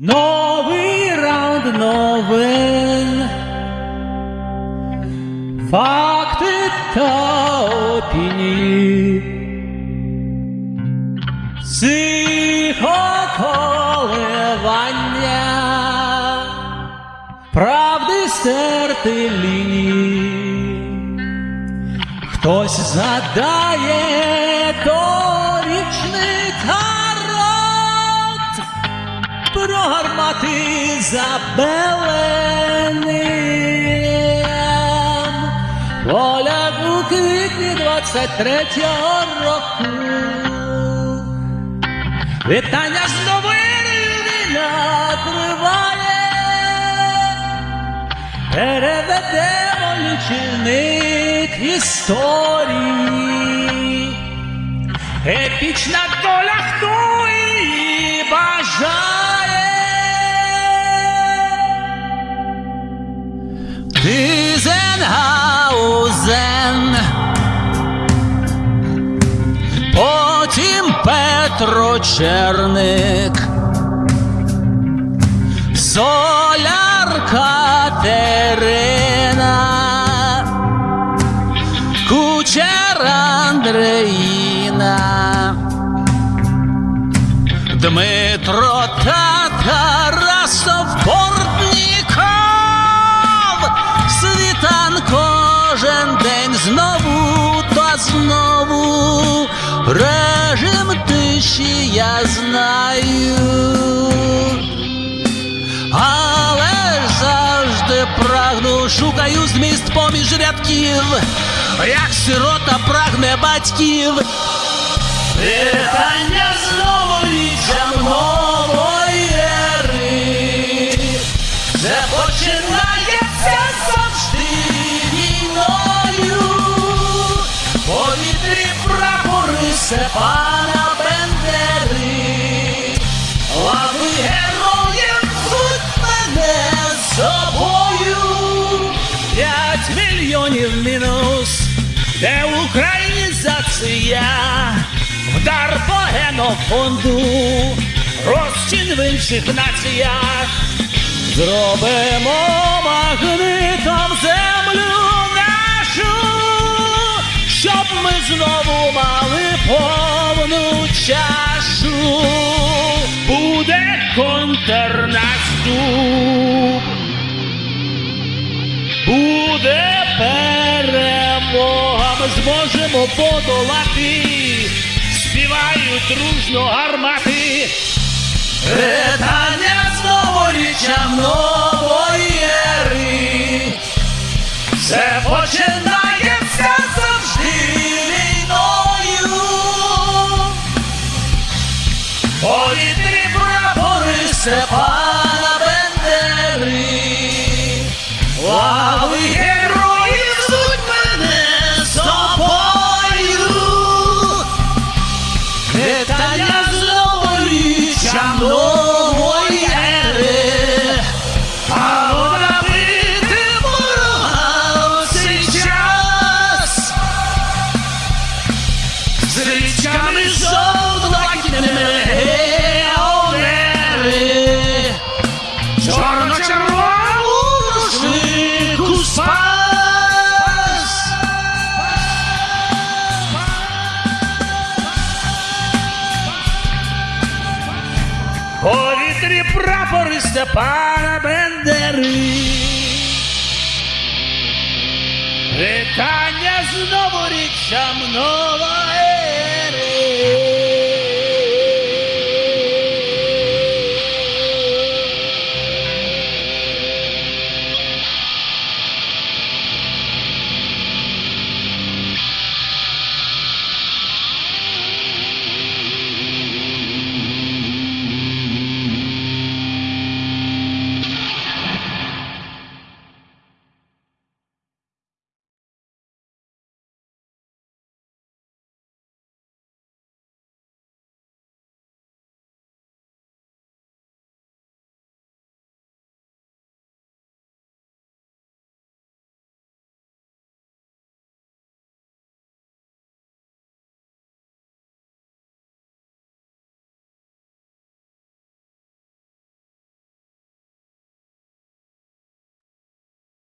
Новий раунд новин. Факти та опінії. Психоколивання. Правди стерти лінії. Хтось задає торічний гармати за Беленем. Поля у квітні 23-го року. Вітання з новини триває. Переведемо лічильник історії. Епічна доля, хто її бажає. Тизенгаузен. Потім Петро Черник. Соляр Катерина, Кучер Андреїна, Дмитро кожен день знову та знову режим тиші я знаю. Але завжди прагну, шукаю зміст поміж рядків, як сирота прагне батьків. Вітання Степана Бендери. Лави героїв звуть мене з собою. П'ять мільйонів мінус, де українізація, вдар по генофонду, розчин в інших націях. Зробимо магнитом знову мали повну чашу. Буде контрнаступ. Буде перемога, ми зможемо подолати. Співають дружно гармати. Вітання Повітрі прапори Степана Бендери. Лави героїв звуть мене з тобою. Вітання з новоріччям нової ери. А набити ворога в цей час. З річками жовто-блакитними Повітрі прапори Степана Бендери. Вітання знову річчям нової